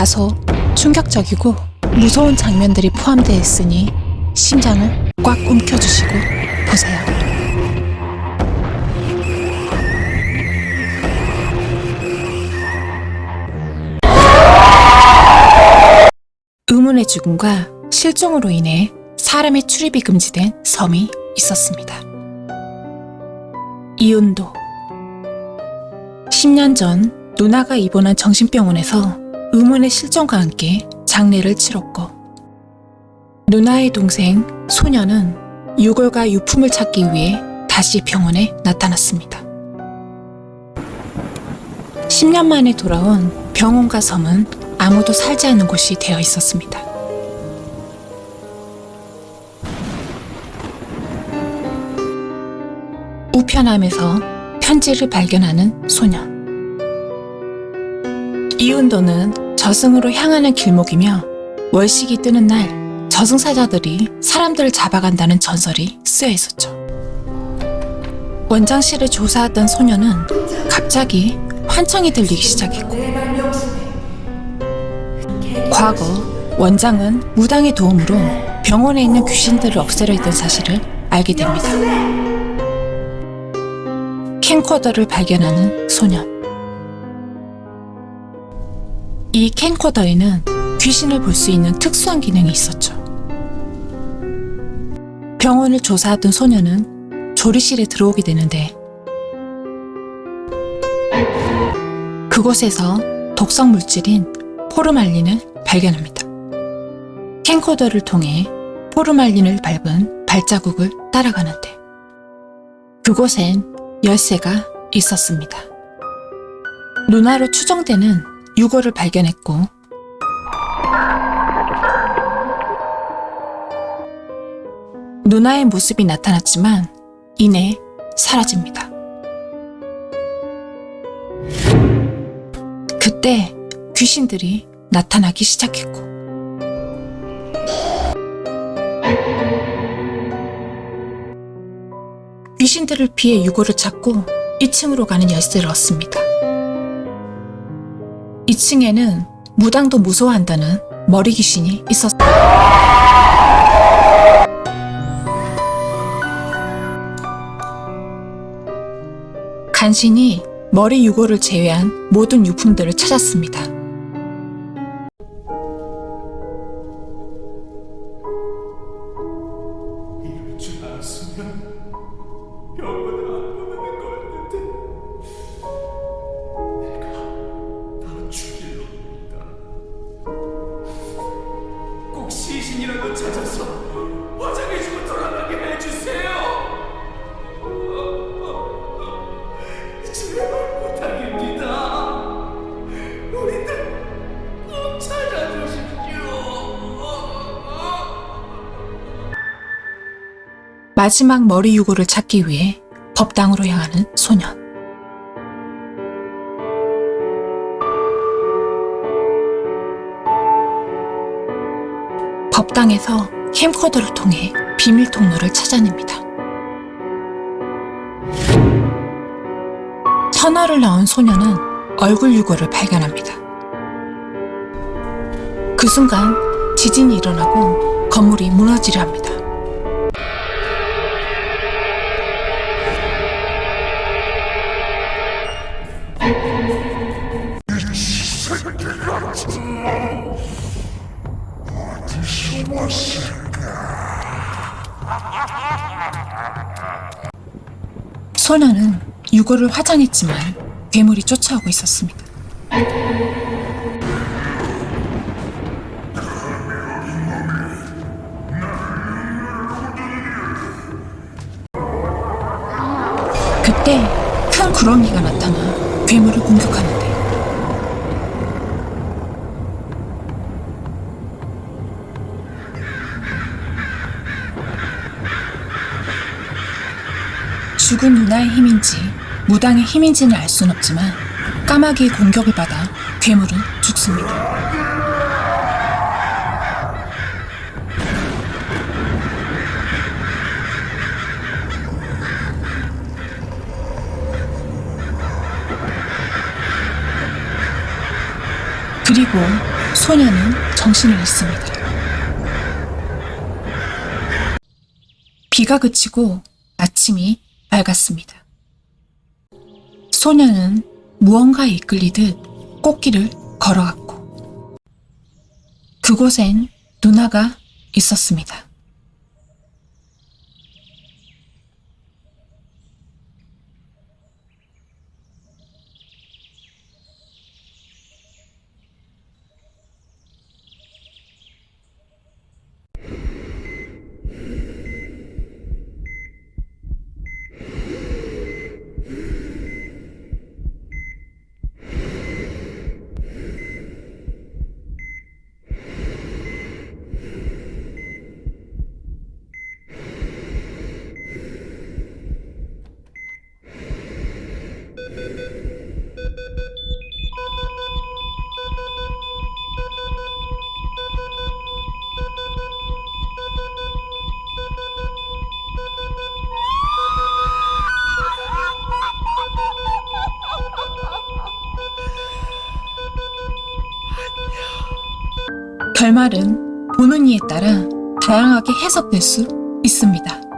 다소 충격적이고 무서운 장면들이 포함되어 있으니 심장을 꽉 움켜주시고 보세요. 의문의 죽음과 실종으로 인해 사람의 출입이 금지된 섬이 있었습니다. 이운도 10년 전 누나가 입원한 정신병원에서 의문의 실종과 함께 장례를 치렀고 누나의 동생 소녀는 유골과 유품을 찾기 위해 다시 병원에 나타났습니다. 10년 만에 돌아온 병원과 섬은 아무도 살지 않는 곳이 되어 있었습니다. 우편함에서 편지를 발견하는 소년. 이운도는 저승으로 향하는 길목이며 월식이 뜨는 날 저승사자들이 사람들을 잡아간다는 전설이 쓰여 있었죠. 원장실을 조사하던 소녀는 갑자기 환청이 들리기 시작했고 과거 원장은 무당의 도움으로 병원에 있는 귀신들을 없애려 했던 사실을 알게 됩니다. 캠코더를 발견하는 소년. 이 캠코더에는 귀신을 볼 수 있는 특수한 기능이 있었죠. 병원을 조사하던 소년은 조리실에 들어오게 되는데 그곳에서 독성 물질인 포르말린을 발견합니다. 캠코더를 통해 포르말린을 밟은 발자국을 따라가는데 그곳엔 열쇠가 있었습니다. 누나로 추정되는 유골을 발견했고 누나의 모습이 나타났지만 이내 사라집니다. 그때 귀신들이 나타나기 시작했고 귀신들을 피해 유골을 찾고 2층으로 가는 열쇠를 얻습니다. 2층에는 무당도 무서워한다는 머리 귀신이 있었습니다. 간신히 머리 유골을 제외한 모든 유품들을 찾았습니다. 시신이라도 찾아서 화장해주고 돌아가게 해주세요. 제발 부탁입니다. 우리들 꼭 찾아주십시오. 마지막 머리 유골을 찾기 위해 법당으로 향하는 소년. 법당에서 캠코더를 통해 비밀 통로를 찾아냅니다. 터널을 나온 소년은 얼굴 유골을 발견합니다. 그 순간 지진이 일어나고 건물이 무너지려 합니다. 소녀는 유골을 화장했지만 괴물이 쫓아오고 있었습니다. 그때 큰 구렁이가 나타나 괴물을 공격하는데 죽은 누나의 힘인지 무당의 힘인지는 알 수는 없지만 까마귀의 공격을 받아 괴물은 죽습니다. 그리고 소녀는 정신을 잃습니다. 비가 그치고 아침이 밝았습니다. 소녀는 무언가에 이끌리듯 꽃길을 걸어갔고 그곳엔 누나가 있었습니다. 결말은 보는 이에 따라 다양하게 해석될 수 있습니다.